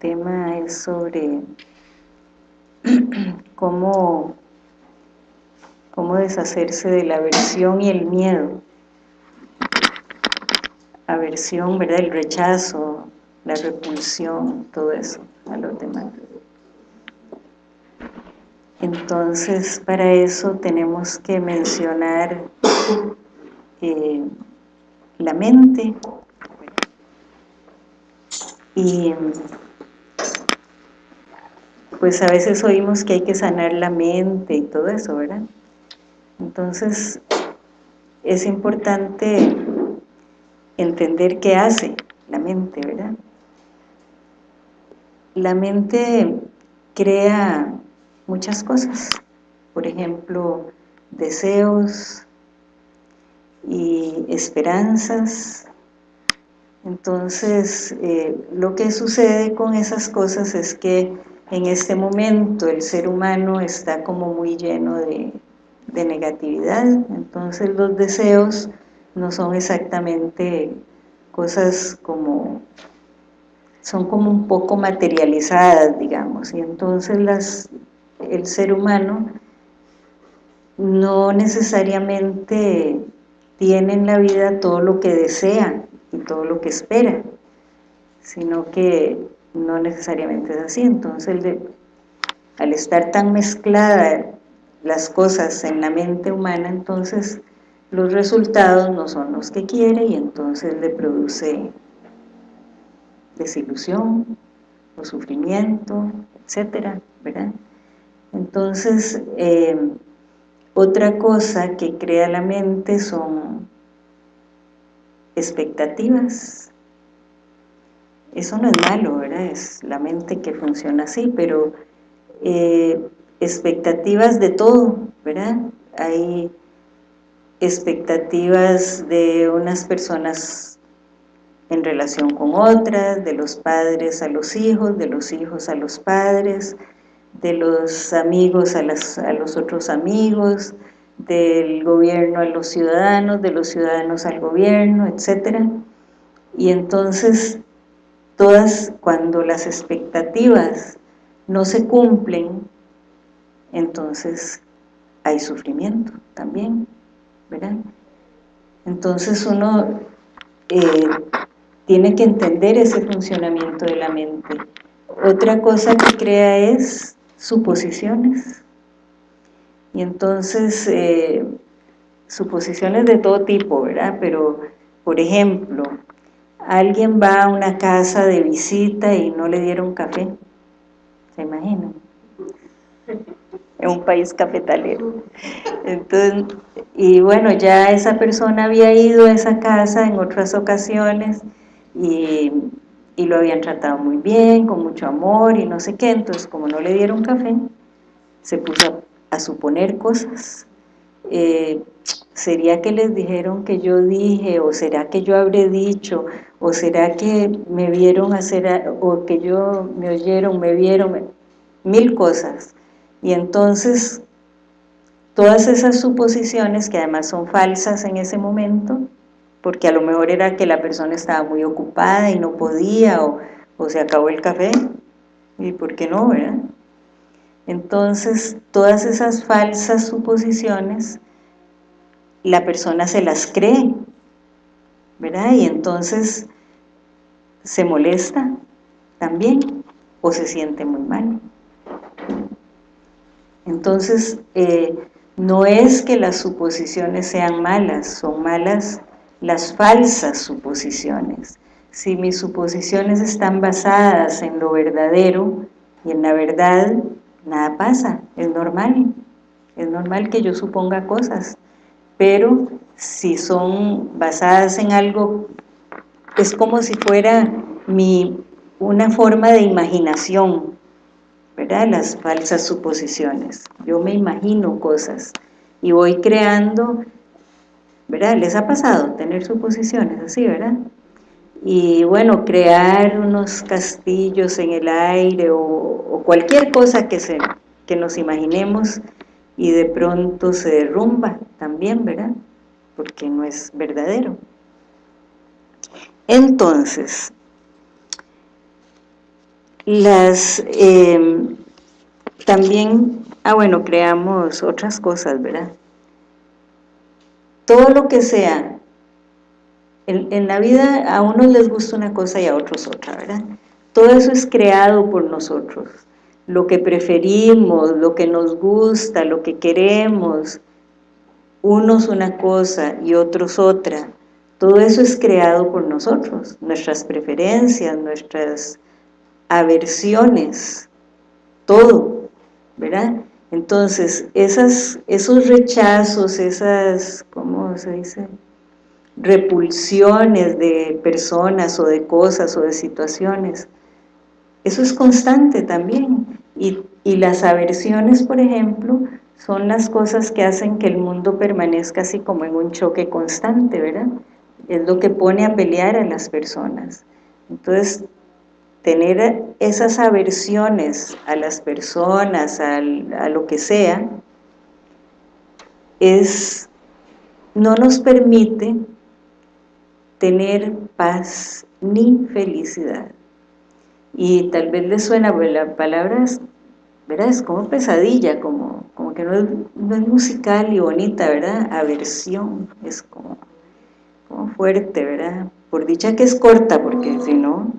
El tema es sobre cómo, cómo deshacerse de la aversión y el miedo. Aversión, ¿verdad? El rechazo, la repulsión, todo eso a los demás. Entonces, para eso tenemos que mencionar eh, la mente y pues a veces oímos que hay que sanar la mente y todo eso, ¿verdad? Entonces, es importante entender qué hace la mente, ¿verdad? La mente crea muchas cosas, por ejemplo, deseos y esperanzas. Entonces, eh, lo que sucede con esas cosas es que en este momento el ser humano está como muy lleno de, negatividad, entonces los deseos no son exactamente cosas como son como un poco materializadas, digamos, y entonces el ser humano no necesariamente tiene en la vida todo lo que desea y todo lo que espera, sino que no necesariamente es así. Entonces, al estar tan mezcladas las cosas en la mente humana, entonces los resultados no son los que quiere y entonces le produce desilusión o sufrimiento, etcétera, ¿verdad? Entonces, eh, otra cosa que crea la mente son expectativas. Eso no es malo, ¿verdad? Es la mente que funciona así, pero eh, expectativas de todo, ¿verdad? Hay expectativas de unas personas en relación con otras, de los padres a los hijos, de los hijos a los padres, de los amigos a, los otros amigos, del gobierno a los ciudadanos, de los ciudadanos al gobierno, etc. Y entonces, todas, cuando las expectativas no se cumplen, entonces hay sufrimiento también, ¿verdad? Entonces uno eh, tiene que entender ese funcionamiento de la mente. Otra cosa que crea es suposiciones. Y entonces, eh, suposiciones de todo tipo, ¿verdad? Pero, por ejemplo, alguien va a una casa de visita y no le dieron café. ¿Se imaginan? En un país cafetalero. Entonces, y bueno, ya esa persona había ido a esa casa en otras ocasiones y y lo habían tratado muy bien, con mucho amor y no sé qué, entonces como no le dieron café, se puso a, suponer cosas. Eh, ¿Será que les dijeron que yo dije, o será que yo habré dicho, o será que me vieron hacer, o que yo me oyeron, me vieron, mil cosas? Y entonces, todas esas suposiciones, que además son falsas en ese momento, porque a lo mejor era que la persona estaba muy ocupada y no podía, o, se acabó el café, y por qué no, ¿verdad? Entonces, todas esas falsas suposiciones, la persona se las cree, ¿verdad? Y entonces se molesta también, o se siente muy mal. Entonces, eh, no es que las suposiciones sean malas, son malas las falsas suposiciones. Si mis suposiciones están basadas en lo verdadero y en la verdad, nada pasa, es normal. Es normal que yo suponga cosas, pero si son basadas en algo, es como si fuera mi, una forma de imaginación, ¿verdad? Las falsas suposiciones. Yo me imagino cosas y voy creando ¿verdad? ¿Les ha pasado tener suposiciones así, verdad? Y bueno, crear unos castillos en el aire o, cualquier cosa que, se, que nos imaginemos y de pronto se derrumba también, ¿verdad? Porque no es verdadero. Entonces, las, em, también, ah bueno, creamos otras cosas, ¿verdad? Todo lo que sea, en, en la vida a unos les gusta una cosa y a otros otra, ¿verdad? Todo eso es creado por nosotros, lo que preferimos, lo que nos gusta, lo que queremos, unos una cosa y otros otra, todo eso es creado por nosotros, nuestras preferencias, nuestras aversiones, todo, ¿verdad? Entonces, esos rechazos, esas, ¿cómo se dice? repulsiones de personas o de cosas o de situaciones, eso es constante también. Y, las aversiones, por ejemplo, son las cosas que hacen que el mundo permanezca así como en un choque constante, ¿verdad? Es lo que pone a pelear a las personas. Entonces, tener esas aversiones a las personas, a lo que sea, es, no nos permite tener paz ni felicidad. Y tal vez le suena, pues la palabra es, ¿verdad? es como pesadilla, como, como que no es, no es musical y bonita, ¿verdad? Aversión, es como, como fuerte, ¿verdad? Por dicha que es corta, porque si no,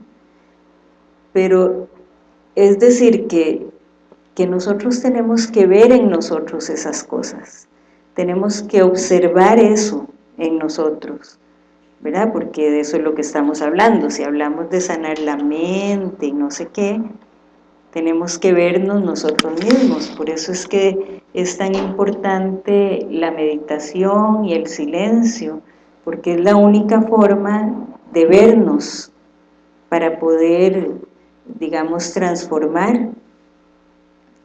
pero es decir que, que nosotros tenemos que ver en nosotros esas cosas, tenemos que observar eso en nosotros, ¿verdad? Porque de eso es lo que estamos hablando, si hablamos de sanar la mente y no sé qué, tenemos que vernos nosotros mismos, por eso es que es tan importante la meditación y el silencio, porque es la única forma de vernos para poder digamos, transformar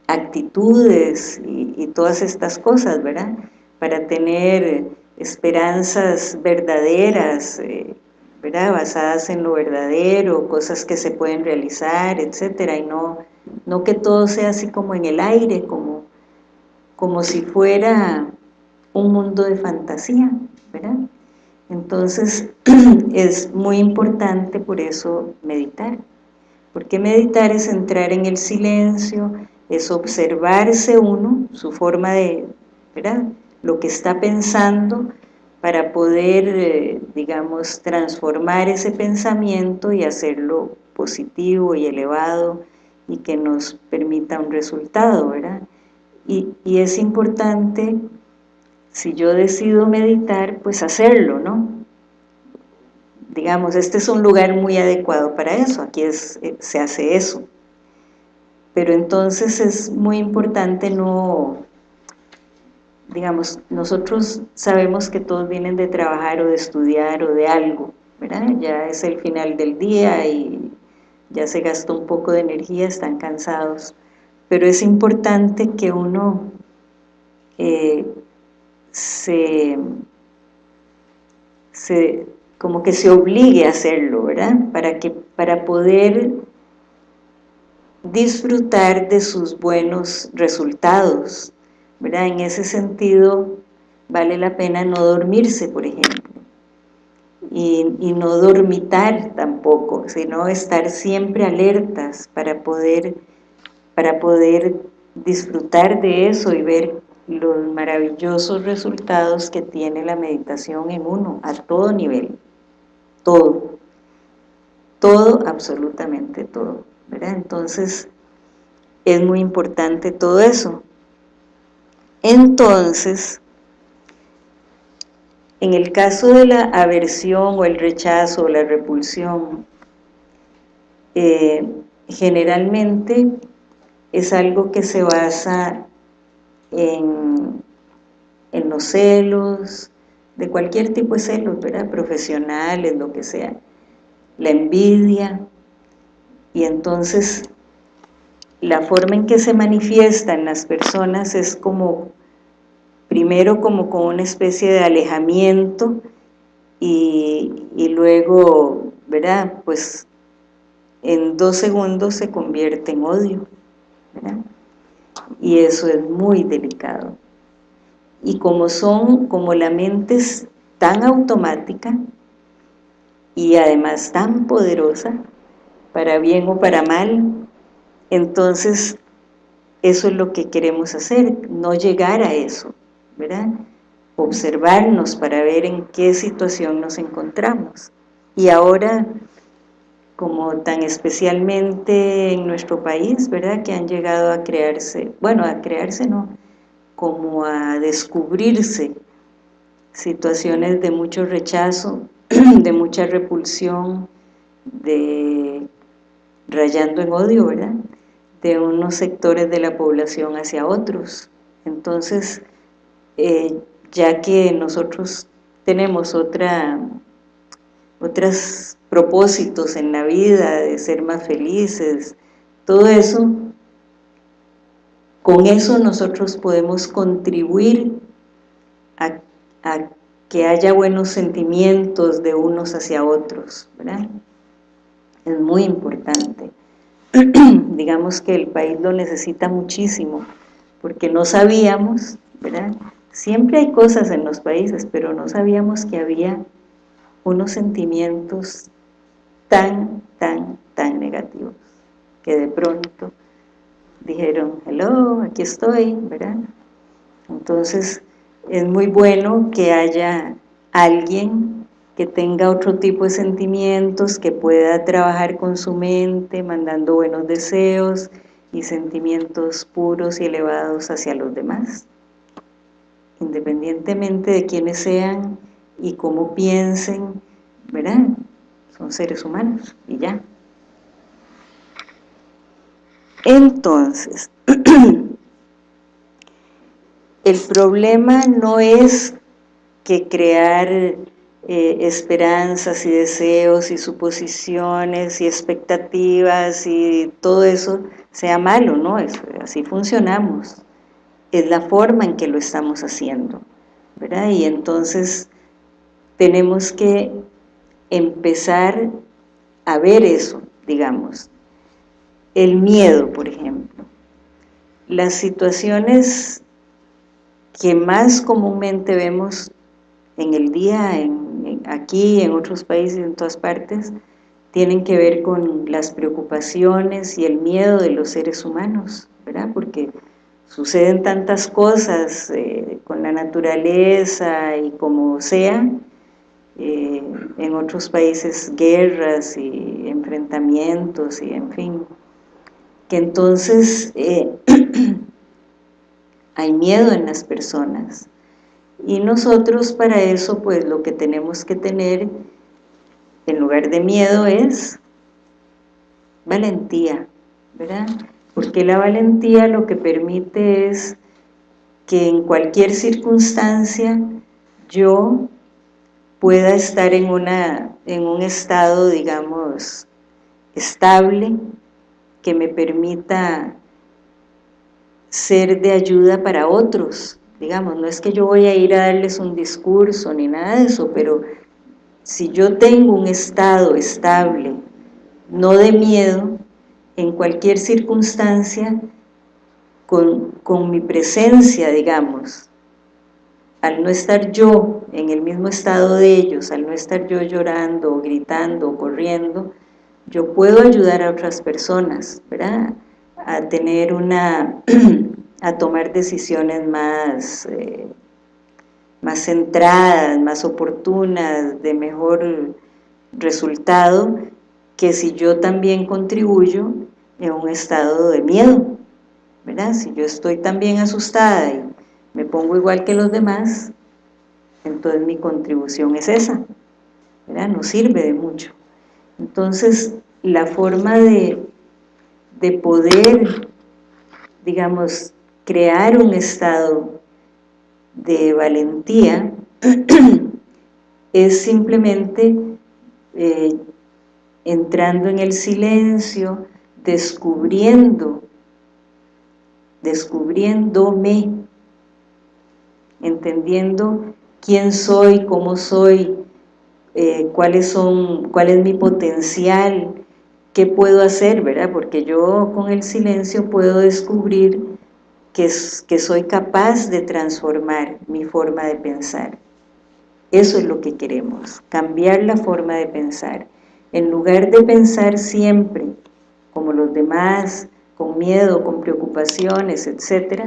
actitudes y, todas estas cosas, ¿verdad? Para tener esperanzas verdaderas, eh, ¿verdad? Basadas en lo verdadero, cosas que se pueden realizar, etcétera, y no, no que todo sea así como en el aire, como, como si fuera un mundo de fantasía, ¿verdad? Entonces, es muy importante por eso meditar. Porque meditar es entrar en el silencio, es observarse uno, su forma de, ¿verdad? Lo que está pensando para poder, eh, digamos, transformar ese pensamiento y hacerlo positivo y elevado y que nos permita un resultado, ¿verdad? Y, y es importante, si yo decido meditar, pues hacerlo, ¿no? digamos, este es un lugar muy adecuado para eso, aquí eh, se hace eso. Pero entonces es muy importante no, digamos, nosotros sabemos que todos vienen de trabajar o de estudiar o de algo, ¿verdad? Ya es el final del día y ya se gastó un poco de energía, están cansados. Pero es importante que uno eh, se, se como que se obligue a hacerlo, ¿verdad? Para, que, para poder disfrutar de sus buenos resultados, ¿verdad? En ese sentido, vale la pena no dormirse, por ejemplo, y, y, no dormitar tampoco, sino estar siempre alertas para poder, para poder disfrutar de eso y ver los maravillosos resultados que tiene la meditación en uno, a todo nivel todo, todo, absolutamente todo, ¿verdad? Entonces, es muy importante todo eso. Entonces, en el caso de la aversión o el rechazo o la repulsión, eh, generalmente es algo que se basa en, en los celos, de cualquier tipo de celos, ¿verdad? Profesionales, lo que sea. La envidia. Y entonces, la forma en que se manifiesta en las personas es como, primero como con una especie de alejamiento y, y luego, ¿verdad? Pues en dos segundos se convierte en odio, ¿verdad? Y eso es muy delicado y como son, como la mente es tan automática, y además tan poderosa, para bien o para mal, entonces eso es lo que queremos hacer, no llegar a eso, ¿verdad? Observarnos para ver en qué situación nos encontramos. Y ahora, como tan especialmente en nuestro país, ¿verdad? Que han llegado a crearse, bueno, a crearse no, como a descubrirse situaciones de mucho rechazo, de mucha repulsión, de rayando en odio, ¿verdad? De unos sectores de la población hacia otros. Entonces, eh, ya que nosotros tenemos otra, otros propósitos en la vida, de ser más felices, todo eso, con eso nosotros podemos contribuir a, a que haya buenos sentimientos de unos hacia otros, ¿verdad? Es muy importante. Digamos que el país lo necesita muchísimo, porque no sabíamos, ¿verdad? Siempre hay cosas en los países, pero no sabíamos que había unos sentimientos tan, tan, tan negativos, que de pronto dijeron, hello, aquí estoy, ¿verdad? Entonces, es muy bueno que haya alguien que tenga otro tipo de sentimientos, que pueda trabajar con su mente, mandando buenos deseos y sentimientos puros y elevados hacia los demás. Independientemente de quiénes sean y cómo piensen, ¿verdad? Son seres humanos y ya. Entonces, el problema no es que crear eh, esperanzas y deseos y suposiciones y expectativas y todo eso sea malo, ¿no? así funcionamos. Es la forma en que lo estamos haciendo, ¿verdad? Y entonces tenemos que empezar a ver eso, digamos. El miedo, por ejemplo. Las situaciones que más comúnmente vemos en el día, en, aquí, en otros países, en todas partes, tienen que ver con las preocupaciones y el miedo de los seres humanos, ¿verdad? Porque suceden tantas cosas eh, con la naturaleza y como sea, eh, en otros países guerras y enfrentamientos y en fin, que entonces eh, hay miedo en las personas. Y nosotros para eso, pues lo que tenemos que tener en lugar de miedo es valentía, ¿verdad? Porque la valentía lo que permite es que en cualquier circunstancia yo pueda estar en, una, en un estado, digamos, estable, que me permita ser de ayuda para otros, digamos, no es que yo voy a ir a darles un discurso ni nada de eso, pero si yo tengo un estado estable, no de miedo, en cualquier circunstancia, con, con mi presencia, digamos, al no estar yo en el mismo estado de ellos, al no estar yo llorando, gritando, corriendo, yo puedo ayudar a otras personas, ¿verdad? a tener una, a tomar decisiones más, eh, más centradas, más oportunas, de mejor resultado, que si yo también contribuyo en un estado de miedo, ¿verdad? Si yo estoy también asustada y me pongo igual que los demás, entonces mi contribución es esa, ¿verdad? No sirve de mucho. Entonces, la forma de, de poder, digamos, crear un estado de valentía es simplemente eh, entrando en el silencio, descubriendo, descubriéndome, entendiendo quién soy, cómo soy, eh, cuáles son, cuál es mi potencial, ¿qué puedo hacer, verdad? Porque yo con el silencio puedo descubrir que, soy capaz de transformar mi forma de pensar. Eso es lo que queremos, cambiar la forma de pensar. En lugar de pensar siempre como los demás, con miedo, con preocupaciones, etc.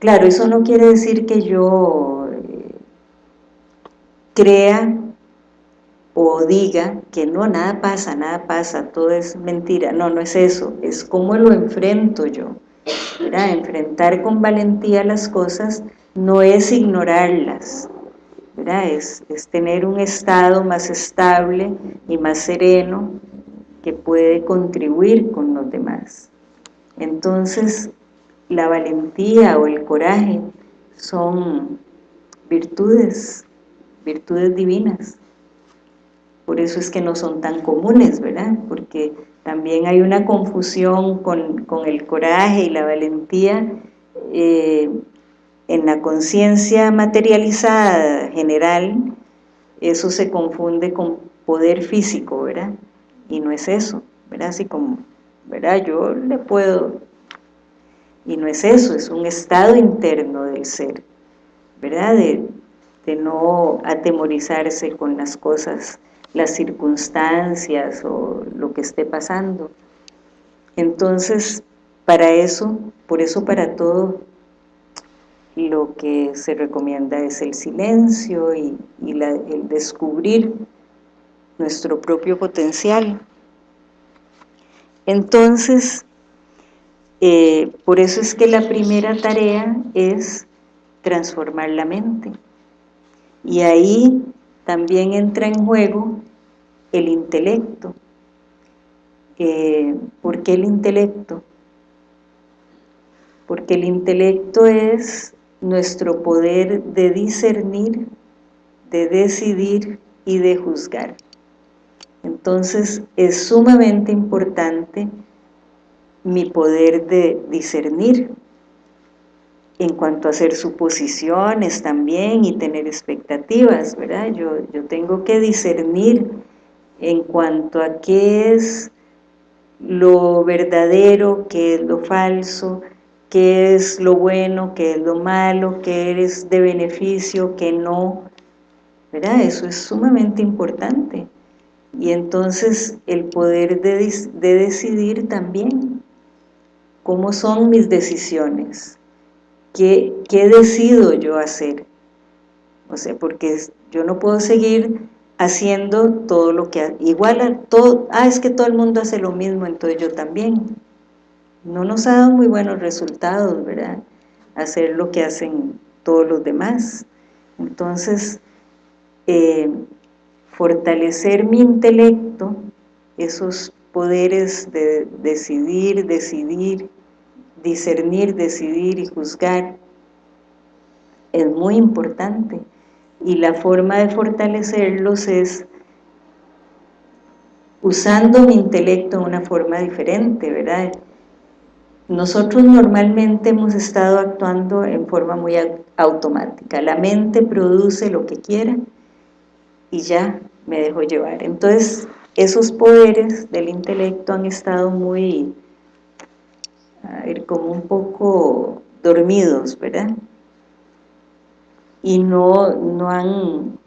Claro, eso no quiere decir que yo eh, crea o diga que no, nada pasa, nada pasa, todo es mentira. No, no es eso, es cómo lo enfrento yo. Enfrentar con valentía las cosas no es ignorarlas, es, es tener un estado más estable y más sereno que puede contribuir con los demás. Entonces, la valentía o el coraje son virtudes, virtudes divinas. Por eso es que no son tan comunes, ¿verdad? Porque también hay una confusión con, el coraje y la valentía eh, en la conciencia materializada general, eso se confunde con poder físico, ¿verdad? Y no es eso, ¿verdad? Así como, ¿verdad? Yo le puedo... Y no es eso, es un estado interno del ser, ¿verdad? De, de no atemorizarse con las cosas, las circunstancias o lo que esté pasando. Entonces, para eso, por eso para todo lo que se recomienda es el silencio y, el descubrir nuestro propio potencial. Entonces, eh, por eso es que la primera tarea es transformar la mente. Y ahí también entra en juego el intelecto. ¿Por qué el intelecto? Porque el intelecto es nuestro poder de discernir, de decidir y de juzgar. Entonces es sumamente importante mi poder de discernir en cuanto a hacer suposiciones también y tener expectativas, ¿verdad? Yo, yo tengo que discernir en cuanto a qué es lo verdadero, qué es lo falso, qué es lo bueno, qué es lo malo, qué es de beneficio, qué no, ¿verdad? Eso es sumamente importante. Y entonces el poder de, decidir también, cómo son mis decisiones, ¿Qué, qué decido yo hacer, o sea, porque yo no puedo seguir haciendo todo lo que, igual a todo, ah, es que todo el mundo hace lo mismo, entonces yo también, no nos ha dado muy buenos resultados, ¿verdad? Hacer lo que hacen todos los demás. Entonces, eh, fortalecer mi intelecto, esos poderes de decidir, decidir, discernir, decidir y juzgar, es muy importante. Y la forma de fortalecerlos es usando mi intelecto de una forma diferente, ¿verdad? Nosotros normalmente hemos estado actuando en forma muy automática. La mente produce lo que quiera y ya me dejo llevar. Entonces, esos poderes del intelecto han estado muy, a como un poco dormidos, ¿verdad? Y no, no han,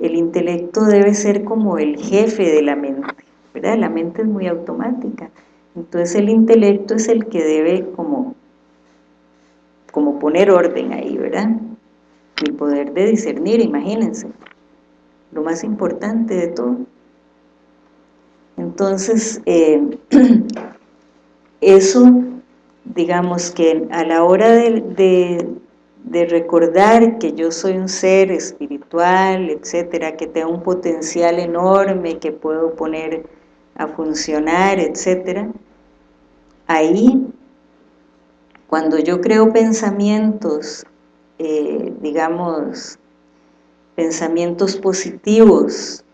el intelecto debe ser como el jefe de la mente, ¿verdad? La mente es muy automática. Entonces el intelecto es el que debe como, como poner orden ahí, ¿verdad? El poder de discernir, imagínense, lo más importante de todo. Entonces, eh, eso, digamos que a la hora de, de recordar que yo soy un ser espiritual, etcétera, que tengo un potencial enorme que puedo poner a funcionar, etcétera, ahí, cuando yo creo pensamientos, eh, digamos, pensamientos positivos,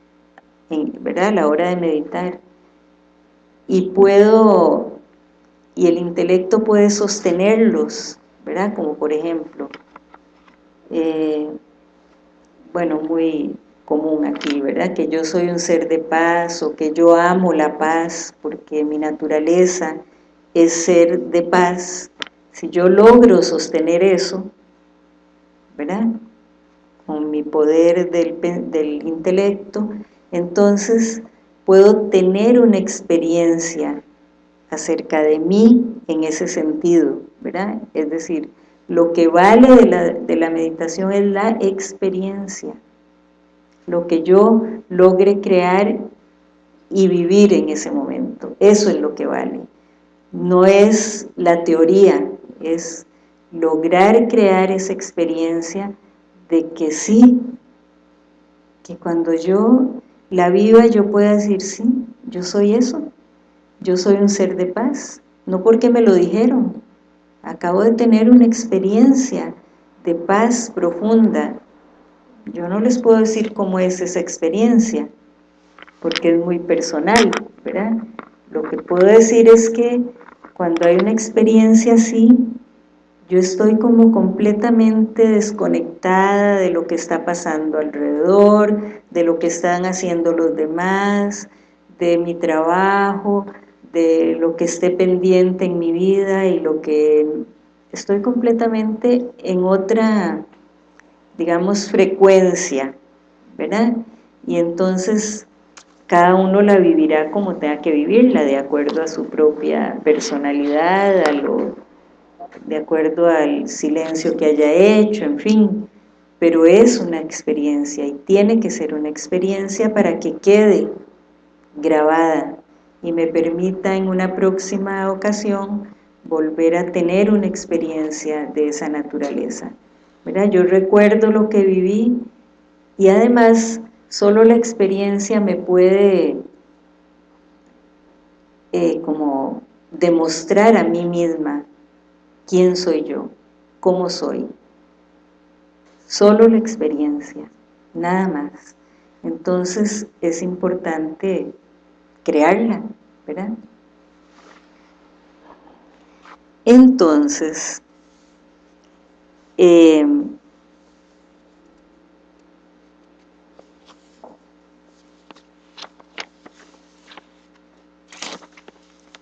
¿verdad? a la hora de meditar, y puedo, y el intelecto puede sostenerlos, ¿verdad? Como por ejemplo, eh, bueno, muy común aquí, ¿verdad? Que yo soy un ser de paz o que yo amo la paz porque mi naturaleza es ser de paz, si yo logro sostener eso, ¿verdad? con mi poder del, del intelecto, entonces puedo tener una experiencia acerca de mí en ese sentido, ¿verdad? Es decir, lo que vale de la, de la meditación es la experiencia, lo que yo logre crear y vivir en ese momento, eso es lo que vale. No es la teoría, es lograr crear esa experiencia de que sí, que cuando yo la viva yo pueda decir sí, yo soy eso, yo soy un ser de paz, no porque me lo dijeron, acabo de tener una experiencia de paz profunda, yo no les puedo decir cómo es esa experiencia, porque es muy personal, ¿verdad? Lo que puedo decir es que cuando hay una experiencia así, yo estoy como completamente desconectada de lo que está pasando alrededor, de lo que están haciendo los demás, de mi trabajo, de lo que esté pendiente en mi vida y lo que estoy completamente en otra, digamos, frecuencia, ¿verdad? Y entonces cada uno la vivirá como tenga que vivirla, de acuerdo a su propia personalidad, a lo, de acuerdo al silencio que haya hecho, en fin, pero es una experiencia y tiene que ser una experiencia para que quede grabada y me permita en una próxima ocasión volver a tener una experiencia de esa naturaleza. Yo recuerdo lo que viví y además solo la experiencia me puede eh, como demostrar a mí misma quién soy yo, cómo soy. Solo la experiencia, nada más. Entonces es importante crearla, ¿verdad? Entonces, eh,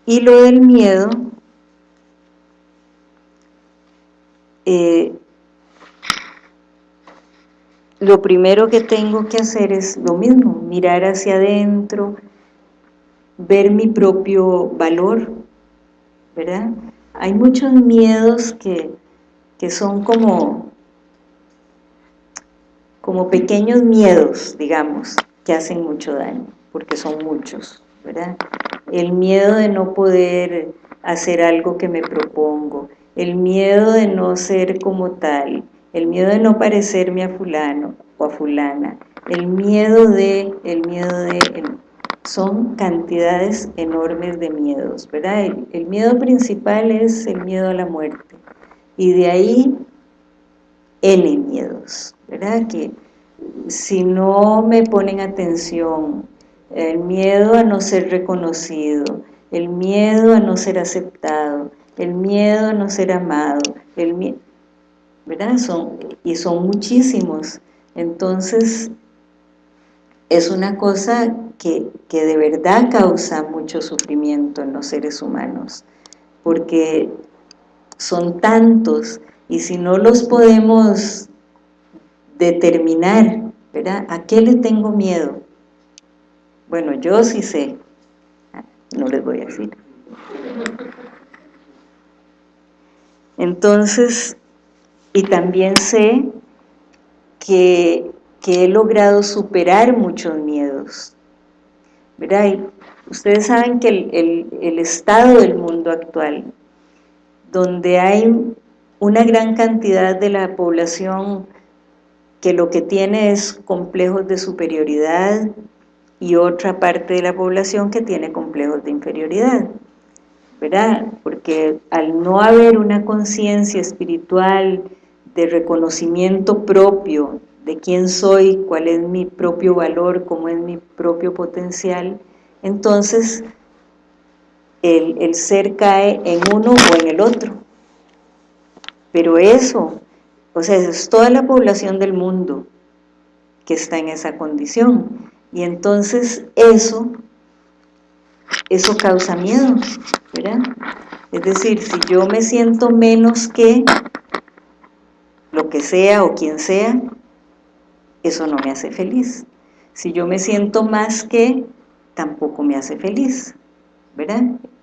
y lo del miedo, eh, lo primero que tengo que hacer es lo mismo, mirar hacia adentro, ver mi propio valor, ¿verdad? Hay muchos miedos que, que son como, como pequeños miedos, digamos, que hacen mucho daño, porque son muchos, ¿verdad? El miedo de no poder hacer algo que me propongo, el miedo de no ser como tal, el miedo de no parecerme a fulano o a fulana, el miedo de, el miedo de, son cantidades enormes de miedos, ¿verdad? El, miedo principal es el miedo a la muerte, y de ahí N miedos, ¿verdad? Que si no me ponen atención, el miedo a no ser reconocido, el miedo a no ser aceptado, el miedo a no ser amado, el ¿verdad? Son, y son muchísimos. Entonces, es una cosa que, de verdad causa mucho sufrimiento en los seres humanos, porque son tantos, y si no los podemos determinar, ¿verdad? ¿A qué le tengo miedo? Bueno, yo sí sé, no les voy a decir. Entonces, y también sé que he logrado superar muchos miedos. ¿Verdad? ustedes saben que el, estado del mundo actual, donde hay una gran cantidad de la población que lo que tiene es complejos de superioridad y otra parte de la población que tiene complejos de inferioridad, ¿verdad? Porque al no haber una conciencia espiritual de reconocimiento propio de quién soy, cuál es mi propio valor, cómo es mi propio potencial, entonces el, ser cae en uno o en el otro. Pero eso, o sea, es toda la población del mundo que está en esa condición. Y entonces eso, eso causa miedo, ¿verdad? Es decir, si yo me siento menos que lo que sea o quien sea, eso no me hace feliz. Si yo me siento más que, tampoco me hace feliz, ¿verdad?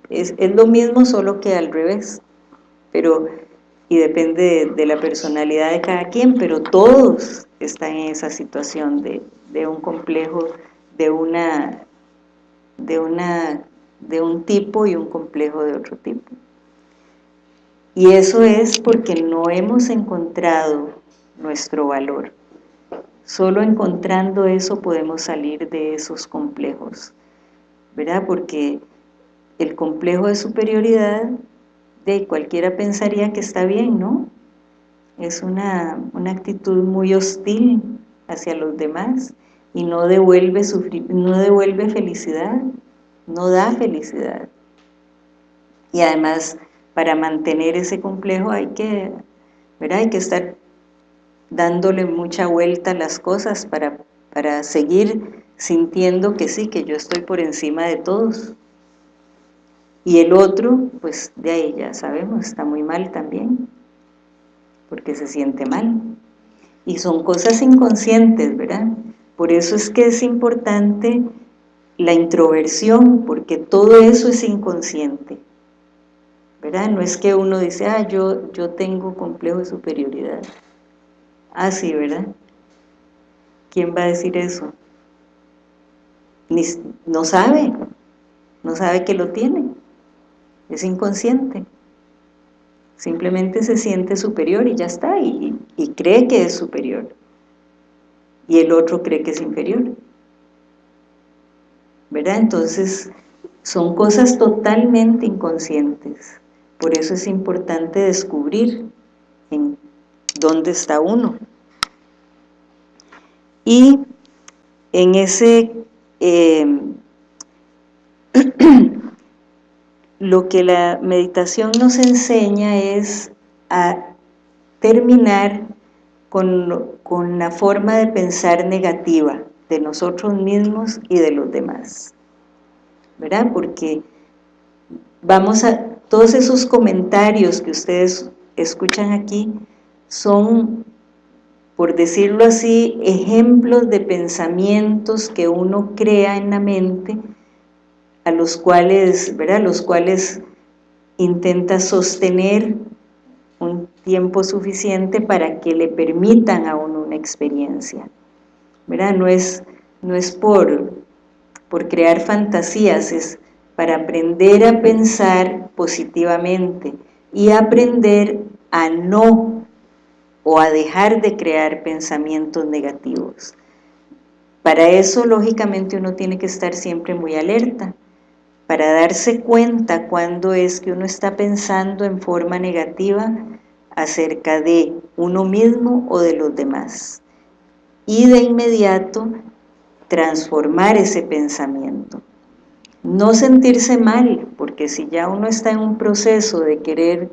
Es, lo mismo solo que al revés, pero, y depende de, la personalidad de cada quien, pero todos están en esa situación de, de un complejo, de una, de una, de un tipo y un complejo de otro tipo. Y eso es porque no hemos encontrado nuestro valor. Solo encontrando eso podemos salir de esos complejos, ¿verdad? Porque el complejo de superioridad, de cualquiera pensaría que está bien, ¿no? Es una, actitud muy hostil hacia los demás y no devuelve, no devuelve felicidad, no da felicidad. Y además, para mantener ese complejo hay que, ¿verdad? Hay que estar dándole mucha vuelta a las cosas para, para seguir sintiendo que sí, que yo estoy por encima de todos. Y el otro, pues de ahí ya sabemos, está muy mal también, porque se siente mal. Y son cosas inconscientes, ¿verdad? Por eso es que es importante la introversión, porque todo eso es inconsciente. ¿Verdad? No es que uno dice, ah, yo, yo tengo complejo de superioridad. Ah, sí, ¿verdad? ¿Quién va a decir eso? no sabe, no sabe que lo tiene, es inconsciente. Simplemente se siente superior y ya está, y, cree que es superior. Y el otro cree que es inferior. ¿Verdad? Entonces, son cosas totalmente inconscientes. Por eso es importante descubrir dónde está uno. Y en ese, eh, lo que la meditación nos enseña es a terminar con, con la forma de pensar negativa de nosotros mismos y de los demás. ¿Verdad? Porque vamos a, todos esos comentarios que ustedes escuchan aquí son, por decirlo así, ejemplos de pensamientos que uno crea en la mente, a los cuales, ¿verdad? Los cuales intenta sostener un tiempo suficiente para que le permitan a uno una experiencia. ¿verdad? No es, no es por, por crear fantasías, es para aprender a pensar positivamente y aprender a no o a dejar de crear pensamientos negativos. Para eso, lógicamente, uno tiene que estar siempre muy alerta, para darse cuenta cuando es que uno está pensando en forma negativa acerca de uno mismo o de los demás. Y de inmediato transformar ese pensamiento. No sentirse mal, porque si ya uno está en un proceso de querer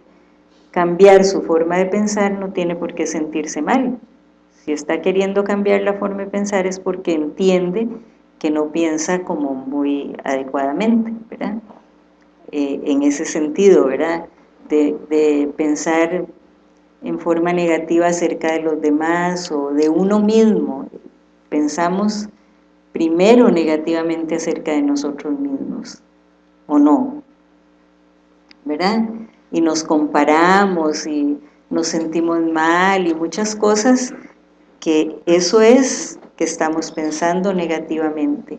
cambiar su forma de pensar, no tiene por qué sentirse mal. Si está queriendo cambiar la forma de pensar es porque entiende que no piensa como muy adecuadamente, ¿verdad? Eh, en ese sentido, ¿verdad? De, de pensar en forma negativa acerca de los demás o de uno mismo. Pensamos primero negativamente acerca de nosotros mismos, ¿o no? ¿Verdad? Y nos comparamos y nos sentimos mal y muchas cosas que eso es que estamos pensando negativamente.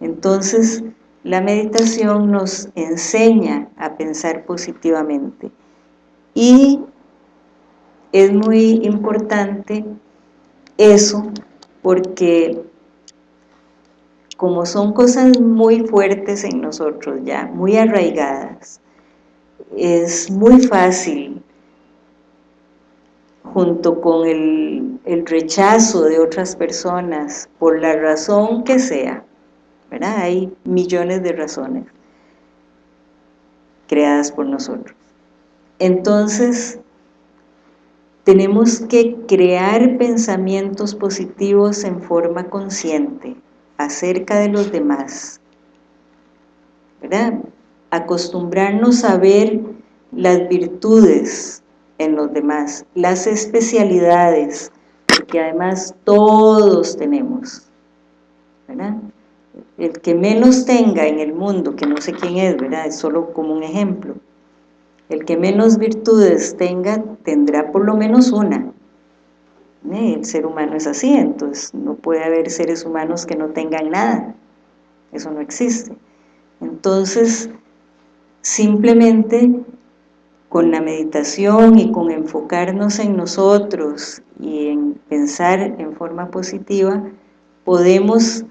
Entonces, la meditación nos enseña a pensar positivamente y es muy importante eso porque como son cosas muy fuertes en nosotros ya, muy arraigadas, es muy fácil junto con el, rechazo de otras personas por la razón que sea, ¿verdad? Hay millones de razones creadas por nosotros. Entonces, tenemos que crear pensamientos positivos en forma consciente acerca de los demás, ¿verdad? Acostumbrarnos a ver las virtudes en los demás, las especialidades, porque además todos tenemos, ¿verdad? El que menos tenga en el mundo, que no sé quién es, ¿verdad? Es solo como un ejemplo. El que menos virtudes tenga, tendrá por lo menos una. ¿Eh? El ser humano es así, entonces no puede haber seres humanos que no tengan nada. Eso no existe. Entonces, simplemente con la meditación y con enfocarnos en nosotros y en pensar en forma positiva, podemos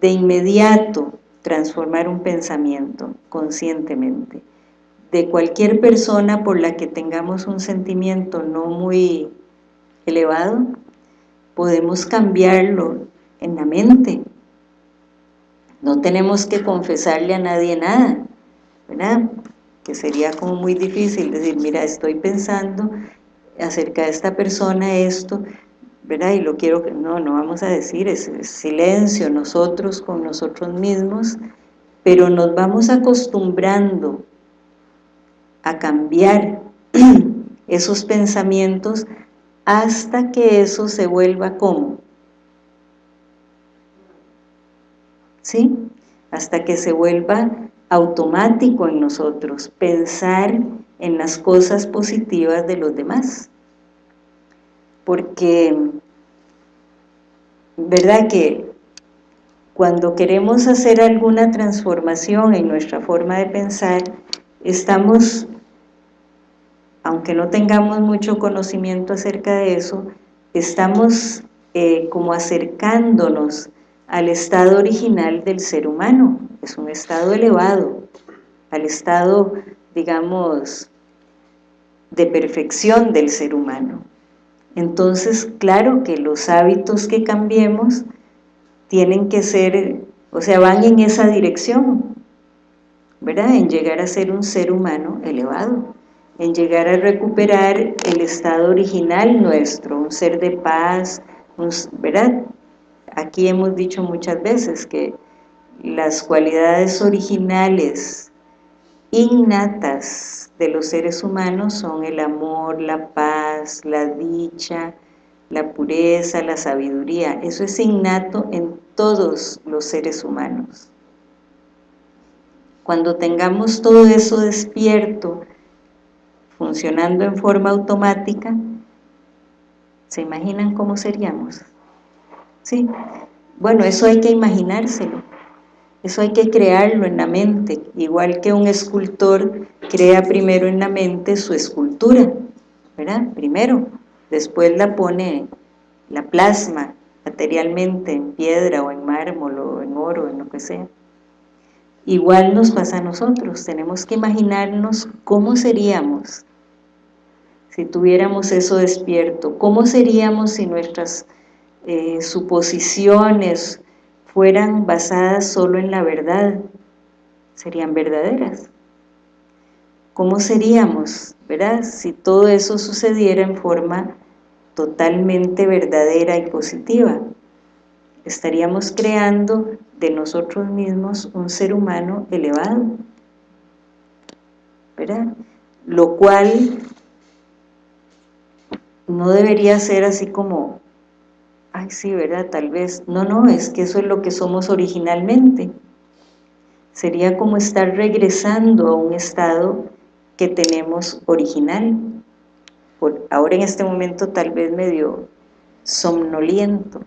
de inmediato transformar un pensamiento conscientemente. De cualquier persona por la que tengamos un sentimiento no muy elevado, podemos cambiarlo en la mente. No tenemos que confesarle a nadie nada, ¿verdad? Que sería como muy difícil decir, mira, estoy pensando acerca de esta persona esto, ¿verdad? Y lo quiero que, no, no vamos a decir, es, silencio, nosotros con nosotros mismos, pero nos vamos acostumbrando a cambiar esos pensamientos hasta que eso se vuelva como, ¿sí? Hasta que se vuelva automático en nosotros, pensar en las cosas positivas de los demás. Porque verdad que cuando queremos hacer alguna transformación en nuestra forma de pensar, estamos, aunque no tengamos mucho conocimiento acerca de eso, estamos eh, como acercándonos al estado original del ser humano, es un estado elevado, al estado, digamos, de perfección del ser humano. Entonces, claro que los hábitos que cambiemos tienen que ser, o sea, van en esa dirección, ¿verdad? En llegar a ser un ser humano elevado, en llegar a recuperar el estado original nuestro, un ser de paz, ¿verdad? Aquí hemos dicho muchas veces que las cualidades originales innatas de los seres humanos son el amor, la paz, la dicha, la pureza, la sabiduría. Eso es innato en todos los seres humanos. Cuando tengamos todo eso despierto, funcionando en forma automática, ¿se imaginan cómo seríamos? ¿Sí? Bueno, eso hay que imaginárselo. Eso hay que crearlo en la mente, igual que un escultor crea primero en la mente su escultura, ¿verdad? Primero, después la pone, la plasma materialmente en piedra o en mármol o en oro, en lo que sea. Igual nos pasa a nosotros, tenemos que imaginarnos cómo seríamos si tuviéramos eso despierto, cómo seríamos si nuestras eh, suposiciones, fueran basadas solo en la verdad, serían verdaderas. ¿Cómo seríamos, verdad? Si todo eso sucediera en forma totalmente verdadera y positiva. Estaríamos creando de nosotros mismos un ser humano elevado, ¿verdad? Lo cual no debería ser así como ay sí, ¿verdad? Tal vez, no, no, es que eso es lo que somos originalmente. Sería como estar regresando a un estado que tenemos original. Por, ahora en este momento tal vez medio somnoliento.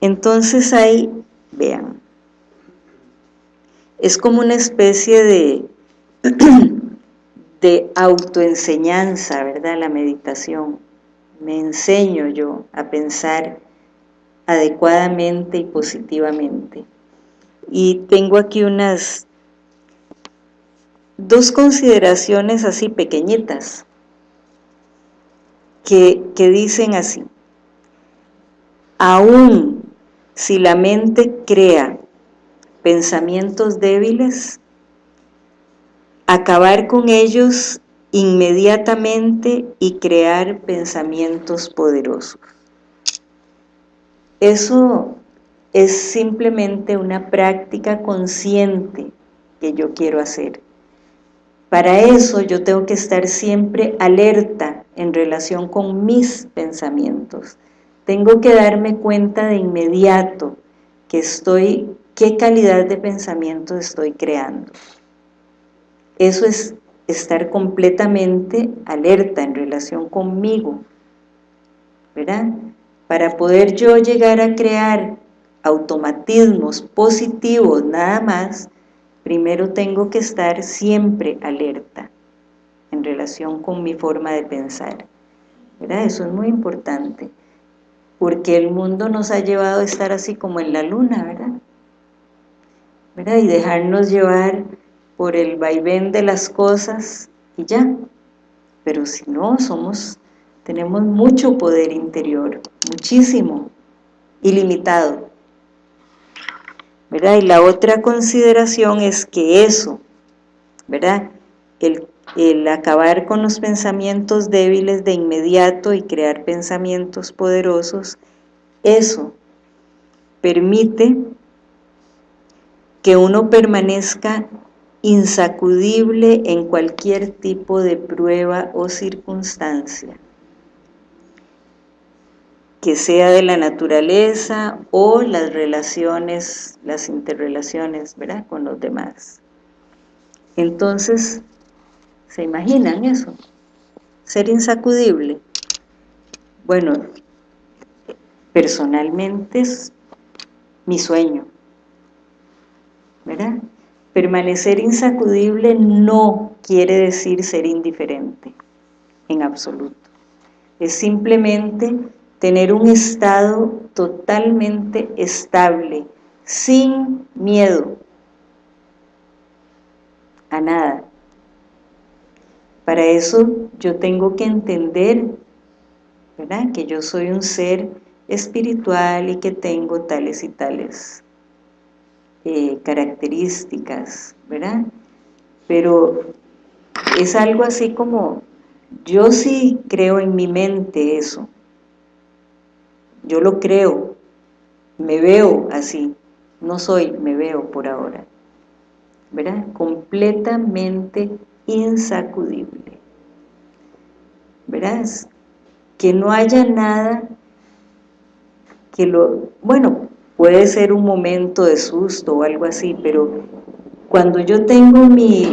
Entonces ahí, vean, es como una especie de, de autoenseñanza, ¿verdad? La meditación me enseño yo a pensar adecuadamente y positivamente. Y tengo aquí unas dos consideraciones así pequeñitas que, que dicen así. Aún si la mente crea pensamientos débiles, acabar con ellos inmediatamente y crear pensamientos poderosos. Eso es simplemente una práctica consciente que yo quiero hacer. Para eso yo tengo que estar siempre alerta en relación con mis pensamientos. Tengo que darme cuenta de inmediato que estoy, qué calidad de pensamiento estoy creando. Eso es estar completamente alerta en relación conmigo, ¿verdad? Para poder yo llegar a crear automatismos positivos nada más, primero tengo que estar siempre alerta en relación con mi forma de pensar. ¿verdad? Eso es muy importante, porque el mundo nos ha llevado a estar así como en la luna, ¿verdad? ¿verdad? Y dejarnos llevar por el vaivén de las cosas y ya. Pero si no, somos, tenemos mucho poder interior, muchísimo, ilimitado. ¿verdad? Y la otra consideración es que eso, ¿verdad? El, el acabar con los pensamientos débiles de inmediato y crear pensamientos poderosos, eso permite que uno permanezca insacudible en cualquier tipo de prueba o circunstancia que sea de la naturaleza o las relaciones, las interrelaciones, ¿verdad?, con los demás. Entonces, ¿se imaginan eso? Ser insacudible. Bueno, personalmente es mi sueño, ¿verdad? Permanecer insacudible no quiere decir ser indiferente, en absoluto. Es simplemente tener un estado totalmente estable, sin miedo a nada. Para eso yo tengo que entender, ¿verdad? Que yo soy un ser espiritual y que tengo tales y tales eh, características, ¿verdad? Pero es algo así como, yo sí creo en mi mente eso, yo lo creo, me veo así, no soy, me veo por ahora, ¿verdad? Completamente insacudible, ¿verdad? Que no haya nada que lo, bueno, puede ser un momento de susto o algo así, pero cuando yo tengo mi,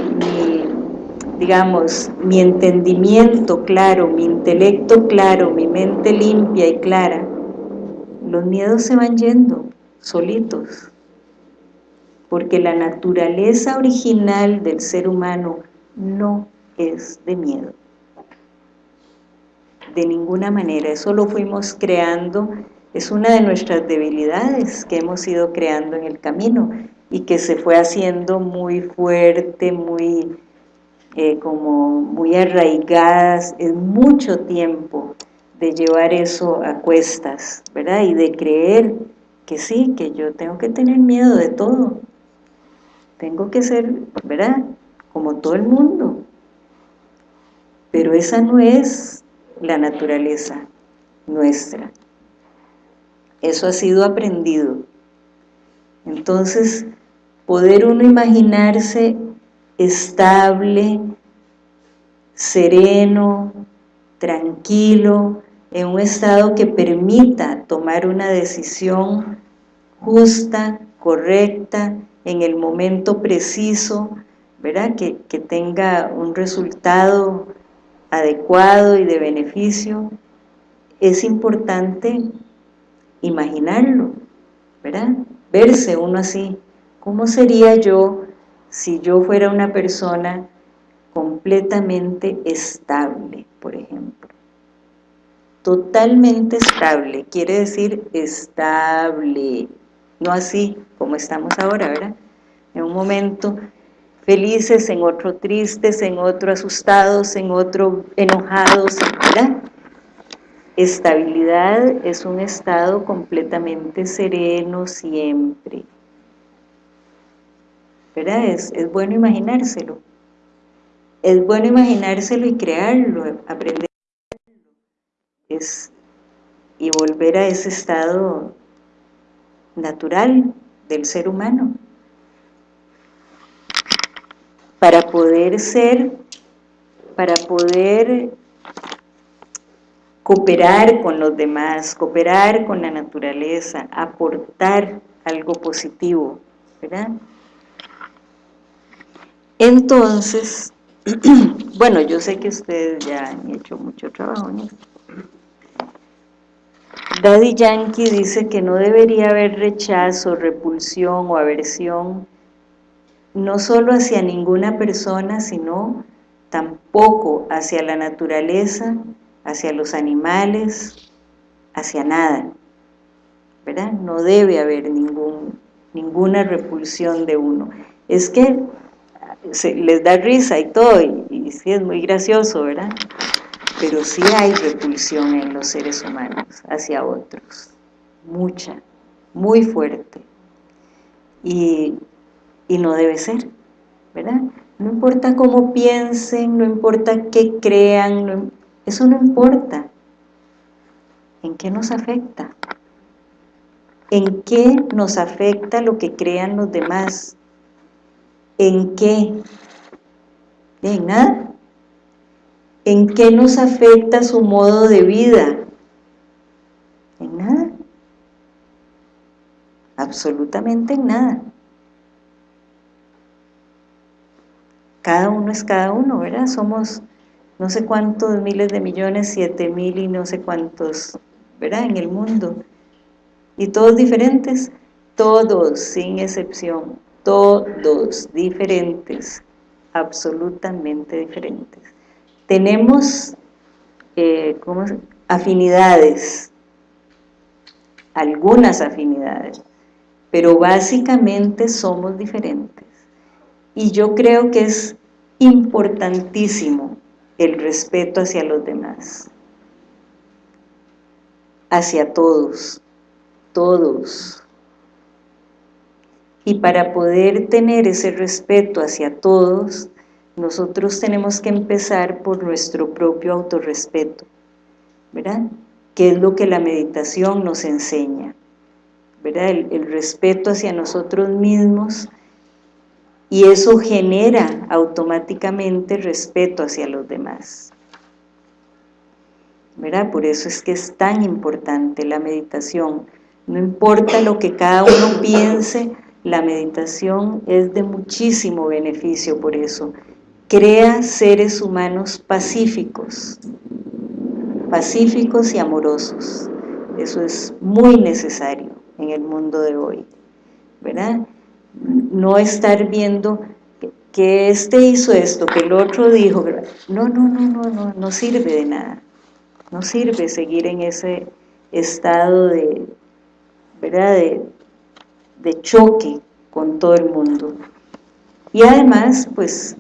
digamos, mi entendimiento claro, mi intelecto claro, mi mente limpia y clara, los miedos se van yendo solitos, porque la naturaleza original del ser humano no es de miedo. De ninguna manera, eso lo fuimos creando, es una de nuestras debilidades que hemos ido creando en el camino y que se fue haciendo muy fuerte, muy eh, como muy arraigadas en mucho tiempo de llevar eso a cuestas, ¿verdad? Y de creer que sí, que yo tengo que tener miedo de todo. Tengo que ser, ¿verdad? Como todo el mundo. Pero esa no es la naturaleza nuestra. Eso ha sido aprendido. Entonces, poder uno imaginarse estable, sereno, tranquilo, en un estado que permita tomar una decisión justa, correcta, en el momento preciso, ¿verdad? Que, que tenga un resultado adecuado y de beneficio, es importante imaginarlo, ¿verdad? Verse uno así, ¿cómo sería yo si yo fuera una persona completamente estable, por ejemplo? totalmente estable, quiere decir estable, no así como estamos ahora, ¿verdad? En un momento felices, en otro tristes, en otro asustados, en otro enojados, ¿verdad? Estabilidad es un estado completamente sereno siempre, ¿verdad? Es, es bueno imaginárselo, es bueno imaginárselo y crearlo, aprender y volver a ese estado natural del ser humano. Para poder ser, para poder cooperar con los demás, cooperar con la naturaleza, aportar algo positivo, ¿verdad? Entonces, bueno, yo sé que ustedes ya han hecho mucho trabajo en esto. Daddy Yankee dice que no debería haber rechazo, repulsión o aversión no solo hacia ninguna persona, sino tampoco hacia la naturaleza, hacia los animales, hacia nada. ¿Verdad? No debe haber ningún, ninguna repulsión de uno. Es que les da risa y todo, y, sí es muy gracioso, ¿verdad? Pero sí hay repulsión en los seres humanos hacia otros, mucha, muy fuerte. Y y no debe ser, ¿verdad? No importa cómo piensen, no importa qué crean, eso no importa. ¿En qué nos afecta? ¿En qué nos afecta lo que crean los demás? ¿En qué? ¿En nada? ¿En qué nos afecta su modo de vida? En nada. Absolutamente en nada. cada uno es cada uno, ¿verdad? Somos no sé cuántos miles de millones, siete mil y no sé cuántos, ¿verdad? En el mundo. Y todos diferentes, todos, sin excepción, todos diferentes, absolutamente diferentes. Tenemos eh, ¿cómo afinidades, algunas afinidades, pero básicamente somos diferentes. Y yo creo que es importantísimo el respeto hacia los demás, hacia todos, todos. Y para poder tener ese respeto hacia todos, nosotros tenemos que empezar por nuestro propio autorrespeto, ¿verdad? Que es lo que la meditación nos enseña, ¿verdad? El, el respeto hacia nosotros mismos, y eso genera automáticamente respeto hacia los demás. ¿Verdad? Por eso es que es tan importante la meditación. No importa lo que cada uno piense, la meditación es de muchísimo beneficio por eso. Crea seres humanos pacíficos, pacíficos y amorosos. Eso es muy necesario en el mundo de hoy, ¿verdad? No estar viendo que este hizo esto, que el otro dijo, no, no, no, no, no, no sirve de nada, no sirve seguir en ese estado de, ¿verdad?, de, choque con todo el mundo. Y además, pues,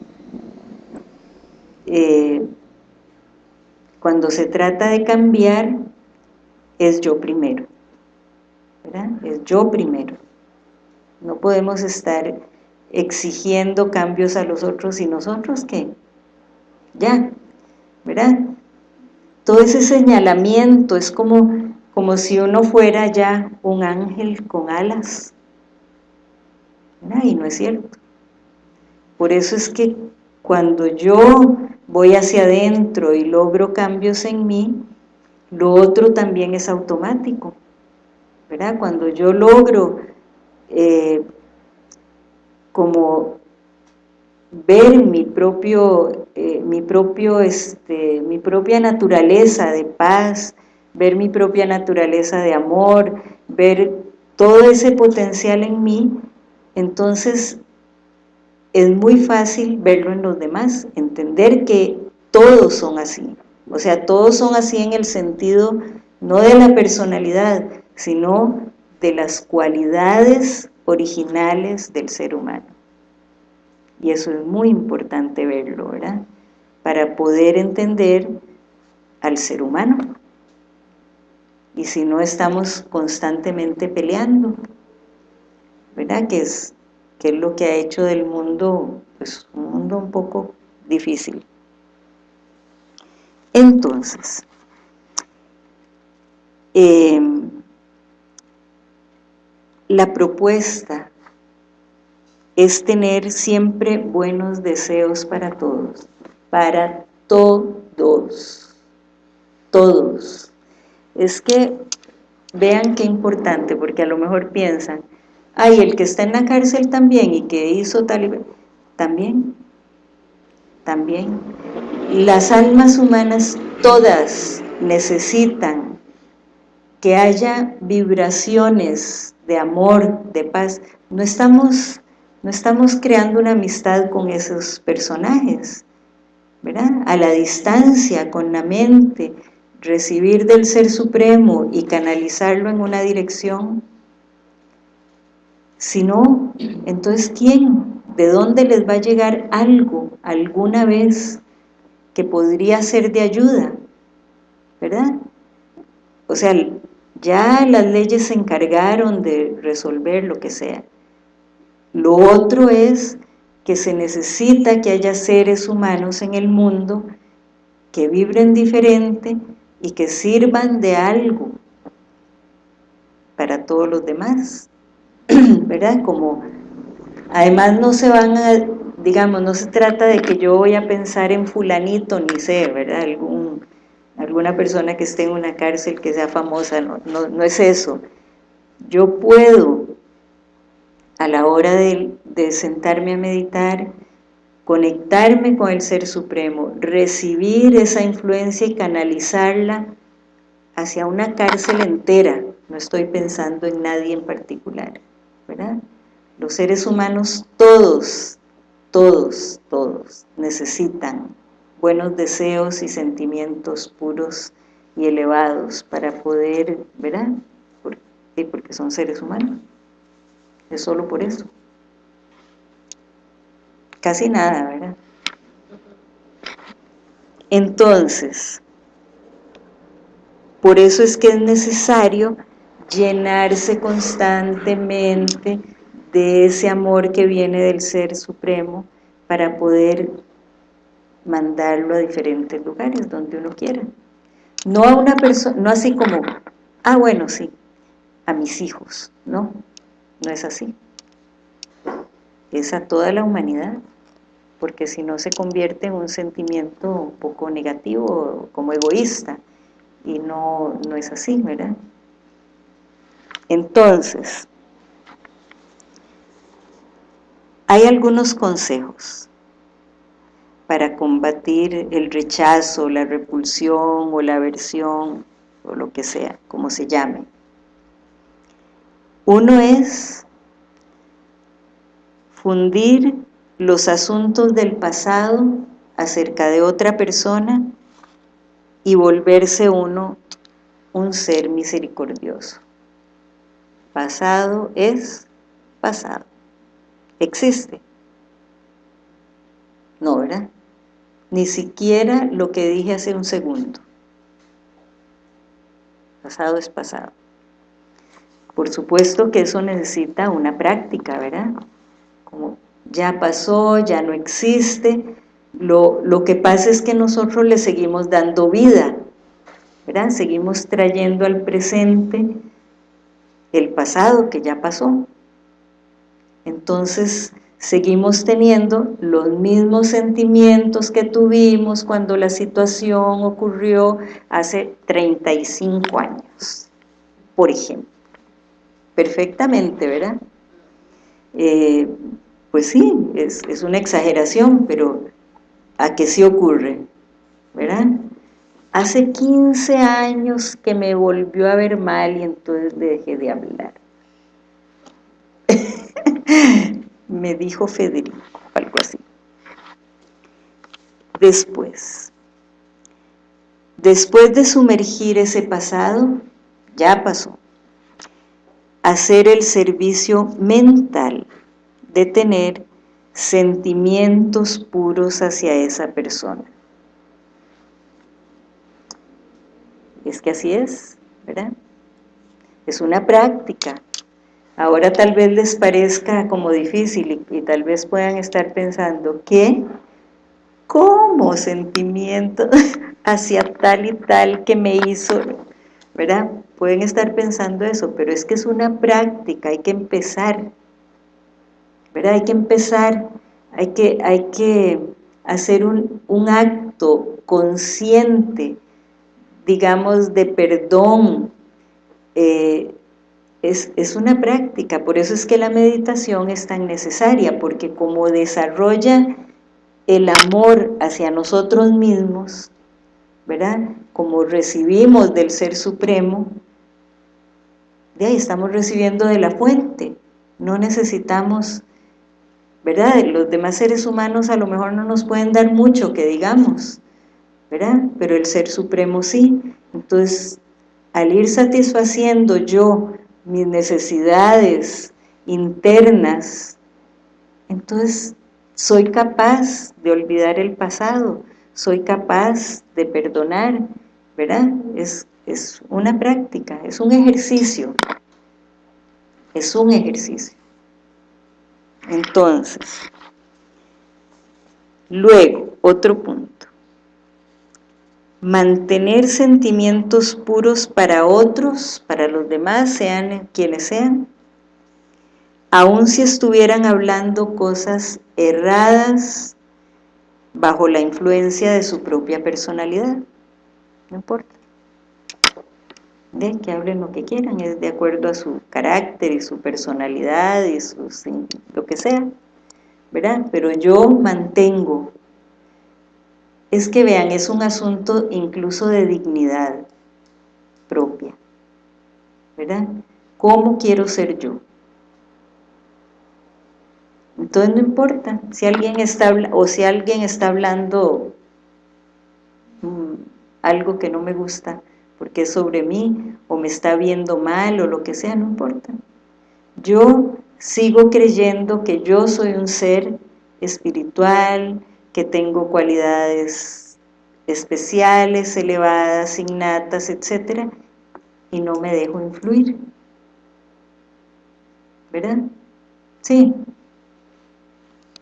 eh, cuando se trata de cambiar, es yo primero. Es yo primero. No podemos estar exigiendo cambios a los otros y nosotros ¿qué? Ya, ¿verdad? Todo ese señalamiento es como, como si uno fuera ya un ángel con alas. ¿verdad? Y no es cierto. Por eso es que cuando yo voy hacia adentro y logro cambios en mí, lo otro también es automático. ¿verdad? Cuando yo logro eh, como ver mi propio, eh, mi propio, este, mi propia naturaleza de paz, ver mi propia naturaleza de amor, ver todo ese potencial en mí, entonces es muy fácil verlo en los demás, entender que todos son así, o sea, todos son así en el sentido no de la personalidad, sino de las cualidades originales del ser humano. Y eso es muy importante verlo, ¿verdad? Para poder entender al ser humano. Y si no estamos constantemente peleando, ¿verdad? Que es, que es lo que ha hecho del mundo, pues un mundo un poco difícil. Entonces, eh, la propuesta es tener siempre buenos deseos para todos, para todos. todos. Es que vean qué importante, porque a lo mejor piensan, ay, el que está en la cárcel también y que hizo tal y también, también. Las almas humanas todas necesitan que haya vibraciones de amor, de paz. No estamos, no estamos creando una amistad con esos personajes, ¿verdad? A la distancia, con la mente, recibir del Ser Supremo y canalizarlo en una dirección. Si no, entonces ¿quién? ¿De dónde les va a llegar algo alguna vez que podría ser de ayuda? ¿Verdad? O sea, ya las leyes se encargaron de resolver lo que sea. Lo otro es que se necesita que haya seres humanos en el mundo que vibren diferente y que sirvan de algo para todos los demás, ¿verdad? Como, además no se van a, digamos, no se trata de que yo voy a pensar en fulanito, ni sé, ¿verdad? Algún, alguna persona que esté en una cárcel que sea famosa, no, no, no es eso. Yo puedo, a la hora de, de sentarme a meditar, conectarme con el Ser Supremo, recibir esa influencia y canalizarla hacia una cárcel entera, no estoy pensando en nadie en particular, ¿verdad? Los seres humanos todos, todos, todos necesitan buenos deseos y sentimientos puros y elevados para poder, ¿verdad? Porque son seres humanos, es solo por eso casi nada, ¿verdad? Entonces, por eso es que es necesario llenarse constantemente de ese amor que viene del Ser Supremo para poder mandarlo a diferentes lugares donde uno quiera. No a una persona, no así como, ah bueno, sí, a mis hijos, no, no es así. Es a toda la humanidad porque si no se convierte en un sentimiento un poco negativo, como egoísta, y no, no es así, ¿verdad? Entonces, hay algunos consejos para combatir el rechazo, la repulsión o la aversión, o lo que sea, como se llame. Uno es fundir los asuntos del pasado acerca de otra persona y volverse uno un ser misericordioso. Pasado es pasado. Existe. No, ¿verdad? Ni siquiera lo que dije hace un segundo. Pasado es pasado. Por supuesto que eso necesita una práctica, ¿verdad? Como ya pasó, ya no existe, lo, lo, que pasa es que nosotros le seguimos dando vida, ¿verdad? Seguimos trayendo al presente el pasado que ya pasó. Entonces, seguimos teniendo los mismos sentimientos que tuvimos cuando la situación ocurrió hace 35 años, por ejemplo. Perfectamente, ¿verdad? Eh, pues sí, es, una exageración, pero ¿a qué sí ocurre? ¿Verdad? Hace 15 años que me volvió a ver mal y entonces dejé de hablar. me dijo Federico, algo así. Después, después de sumergir ese pasado, ya pasó, hacer el servicio mental de tener sentimientos puros hacia esa persona. Es que así es, ¿verdad? Es una práctica. Ahora tal vez les parezca como difícil y, tal vez puedan estar pensando, ¿qué? ¿Cómo sentimiento hacia tal y tal que me hizo? ¿Verdad? Pueden estar pensando eso, pero es que es una práctica, hay que empezar hay que empezar, hay que, hay que hacer un, acto consciente digamos, de perdón, eh, es, es, una práctica, por eso es que la meditación es tan necesaria, porque como desarrolla el amor hacia nosotros mismos, ¿verdad? Como recibimos del Ser Supremo, de ahí estamos recibiendo de la fuente, no necesitamos, ¿verdad? Los demás seres humanos a lo mejor no nos pueden dar mucho, que digamos, ¿verdad? Pero el Ser Supremo sí, entonces al ir satisfaciendo yo mis necesidades internas, entonces soy capaz de olvidar el pasado, soy capaz de perdonar, ¿verdad? Es, es una práctica, es un ejercicio, es un ejercicio. Entonces, luego, otro punto, mantener sentimientos puros para otros, para los demás, sean quienes sean, aun si estuvieran hablando cosas erradas bajo la influencia de su propia personalidad, no importa. De que hablen lo que quieran, es de acuerdo a su carácter y su personalidad y lo que sea, ¿verdad? Pero yo mantengo, es que vean, es un asunto incluso de dignidad propia, ¿verdad? ¿Cómo quiero ser yo? Entonces no importa si alguien está o si alguien está hablando mm, algo que no me gusta porque es sobre mí o me está viendo mal o lo que sea, no importa. Yo sigo creyendo que yo soy un ser espiritual, que tengo cualidades especiales, elevadas, innatas, etcétera, y no me dejo influir. ¿Verdad? Sí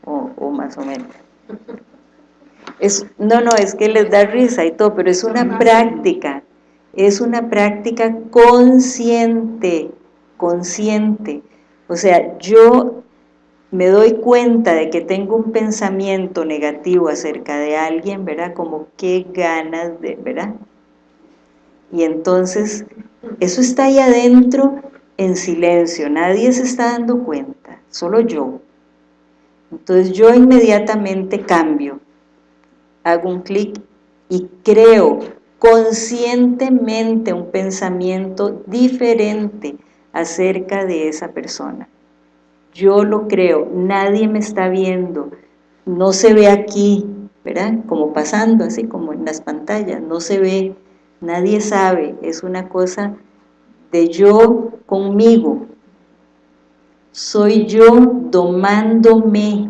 o, más o menos. Es, no, no, es que les da risa y todo, pero es una práctica, es una práctica consciente, consciente. O sea, yo me doy cuenta de que tengo un pensamiento negativo acerca de alguien, ¿verdad? Como qué ganas de, ¿verdad? Y entonces, eso está ahí adentro en silencio, nadie se está dando cuenta, solo yo. Entonces yo inmediatamente cambio, hago un clic y creo conscientemente un pensamiento diferente acerca de esa persona. Yo lo creo, nadie me está viendo, no se ve aquí, ¿verdad? Como pasando, así como en las pantallas, no se ve, nadie sabe, es una cosa de yo conmigo, soy yo domándome,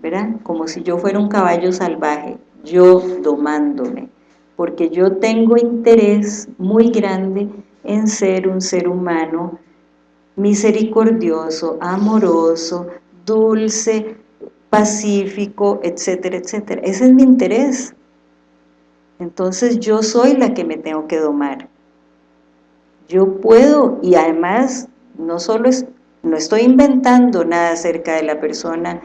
¿verdad? Como si yo fuera un caballo salvaje, yo domándome, porque yo tengo interés muy grande en ser un ser humano misericordioso, amoroso, dulce, pacífico, etcétera, etcétera. Ese es mi interés. Entonces yo soy la que me tengo que domar. Yo puedo, y además no solo no estoy inventando nada acerca de la persona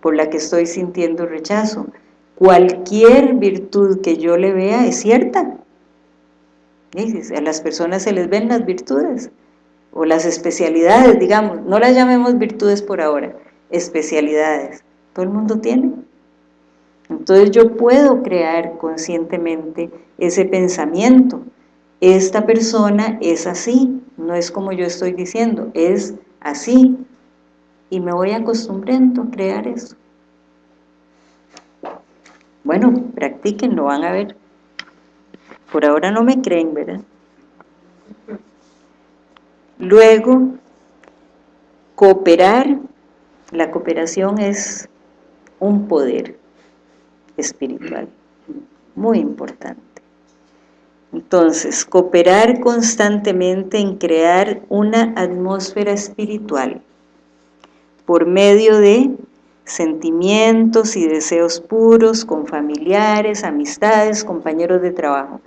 por la que estoy sintiendo rechazo. Cualquier virtud que yo le vea es cierta. A las personas se les ven las virtudes o las especialidades, digamos, no las llamemos virtudes por ahora, especialidades. Todo el mundo tiene. Entonces yo puedo crear conscientemente ese pensamiento esta persona es así, no es como yo estoy diciendo, es así, y me voy acostumbrando a crear eso. Bueno, practiquen, lo van a ver. Por ahora no me creen, ¿verdad? Luego, cooperar, la cooperación es un poder espiritual, muy importante. Entonces, cooperar constantemente en crear una atmósfera espiritual por medio de sentimientos y deseos puros con familiares, amistades, compañeros de trabajo.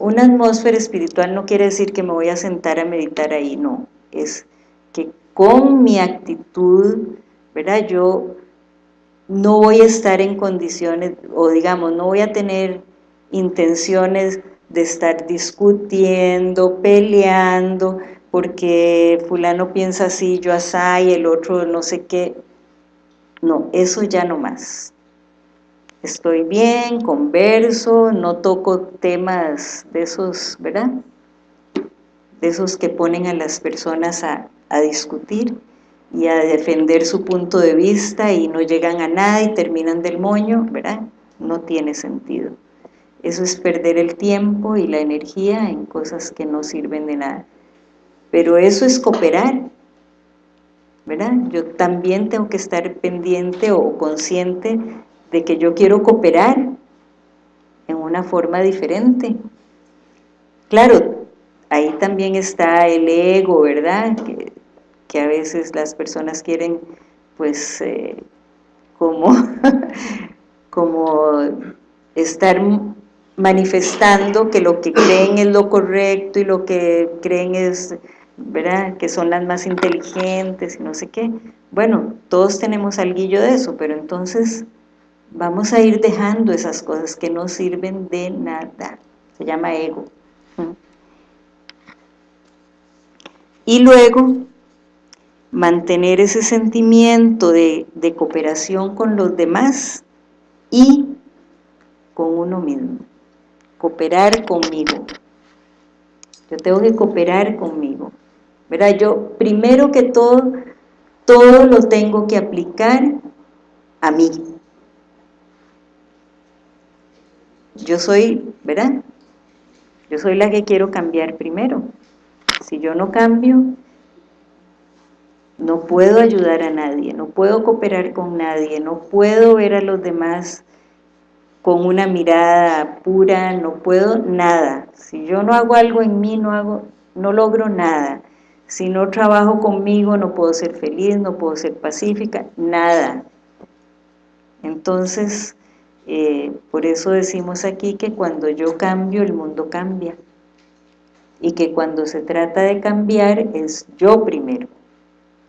Una atmósfera espiritual no quiere decir que me voy a sentar a meditar ahí, no. Es que con mi actitud, ¿verdad? Yo no voy a estar en condiciones, o digamos, no voy a tener intenciones de estar discutiendo, peleando, porque fulano piensa así, yo así, el otro no sé qué. No, eso ya no más. Estoy bien, converso, no toco temas de esos, ¿verdad? De esos que ponen a las personas a, a discutir y a defender su punto de vista y no llegan a nada y terminan del moño, ¿verdad? No tiene sentido. Eso es perder el tiempo y la energía en cosas que no sirven de nada pero eso es cooperar, ¿verdad? Yo también tengo que estar pendiente o consciente de que yo quiero cooperar en una forma diferente. Claro, ahí también está el ego, ¿verdad? Que, a veces las personas quieren, pues, eh, como, como estar manifestando que lo que creen es lo correcto y lo que creen es ¿verdad? que son las más inteligentes y no sé qué. Bueno, todos tenemos algo de eso, pero entonces vamos a ir dejando esas cosas que no sirven de nada. Se llama ego. Y luego, mantener ese sentimiento de, de cooperación con los demás y con uno mismo. Cooperar conmigo. Yo tengo que cooperar conmigo. ¿verdad? Yo primero que todo, todo lo tengo que aplicar a mí. Yo soy, ¿verdad? Yo soy la que quiero cambiar primero. Si yo no cambio, no puedo ayudar a nadie, no puedo cooperar con nadie, no puedo ver a los demás con una mirada pura, no puedo nada. Si yo no hago algo en mí, no, hago, no logro nada. Si no trabajo conmigo no puedo ser feliz, no puedo ser pacífica, nada. Entonces, eh, por eso decimos aquí que cuando yo cambio, el mundo cambia. Y que cuando se trata de cambiar, es yo primero.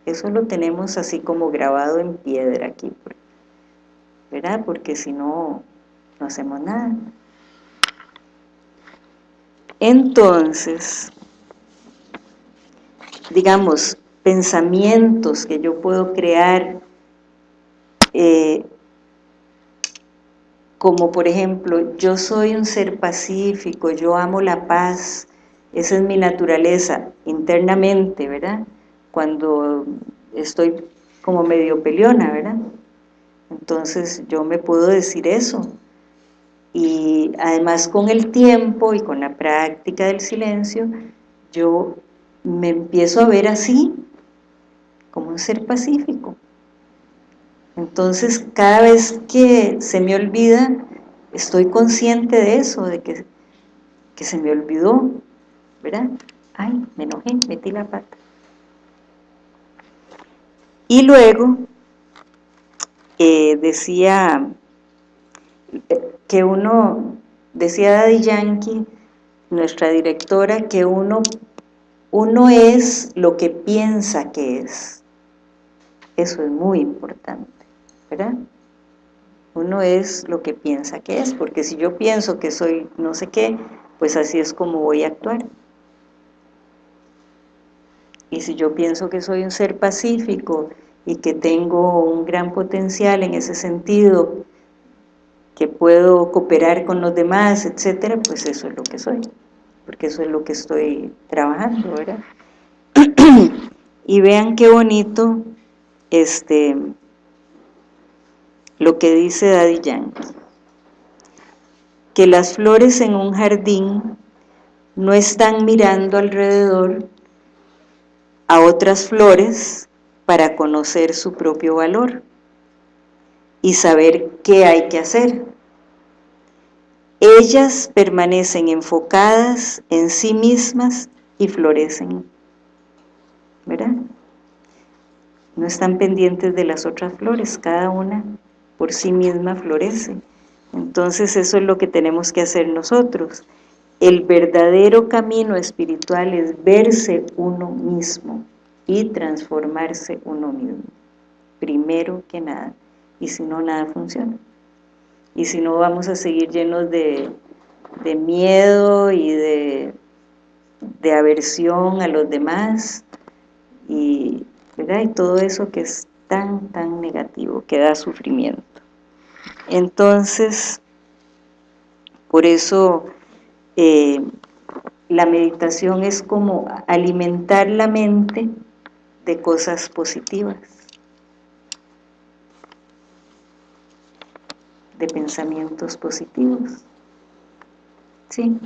Eso lo tenemos así como grabado en piedra aquí, ¿verdad? Porque si no, no hacemos nada. Entonces, digamos, pensamientos que yo puedo crear, eh, como por ejemplo, yo soy un ser pacífico, yo amo la paz, esa es mi naturaleza internamente, ¿verdad? Cuando estoy como medio peleona, ¿verdad? Entonces yo me puedo decir eso. Y además con el tiempo y con la práctica del silencio, yo me empiezo a ver así, como un ser pacífico. Entonces, cada vez que se me olvida, estoy consciente de eso, de que, que se me olvidó, ¿verdad? Ay, me enojé, metí la pata. Y luego, eh, decía eh, que uno, decía Daddy Yankee, nuestra directora, que uno uno es lo que piensa que es. Eso es muy importante, ¿verdad? Uno es lo que piensa que es, porque si yo pienso que soy no sé qué, pues así es como voy a actuar. Y si yo pienso que soy un ser pacífico y que tengo un gran potencial en ese sentido, que puedo cooperar con los demás, etcétera, pues eso es lo que soy porque eso es lo que estoy trabajando, ¿verdad? y vean qué bonito este lo que dice Daddy Yankee, que las flores en un jardín no están mirando alrededor a otras flores para conocer su propio valor y saber qué hay que hacer ellas permanecen enfocadas en sí mismas y florecen. ¿Verdad? No están pendientes de las otras flores, cada una por sí misma florece. Entonces eso es lo que tenemos que hacer nosotros. El verdadero camino espiritual es verse uno mismo y transformarse uno mismo, primero que nada, y si no, nada funciona. Y si no vamos a seguir llenos de, de miedo y de, de aversión a los demás. Y, y todo eso que es tan, tan negativo, que da sufrimiento. Entonces, por eso eh, la meditación es como alimentar la mente de cosas positivas, de pensamientos positivos. Sí.